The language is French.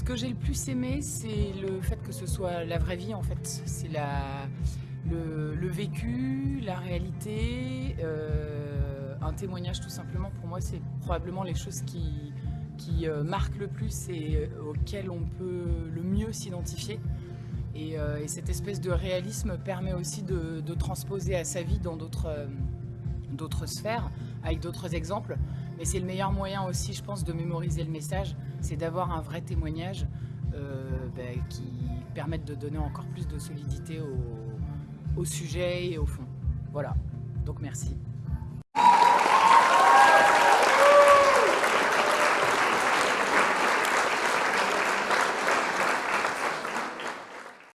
Ce que j'ai le plus aimé, c'est le fait que ce soit la vraie vie en fait. C'est le, vécu, la réalité, euh, un témoignage tout simplement. Pour moi, c'est probablement les choses qui, qui euh, marquent le plus et euh, auxquelles on peut le mieux s'identifier. Et, et, cette espèce de réalisme permet aussi de, de transposer à sa vie dans d'autres sphères, avec d'autres exemples. Mais c'est le meilleur moyen aussi, je pense, de mémoriser le message, c'est d'avoir un vrai témoignage euh, ben, qui permette de donner encore plus de solidité au sujet et au fond. Voilà, donc merci.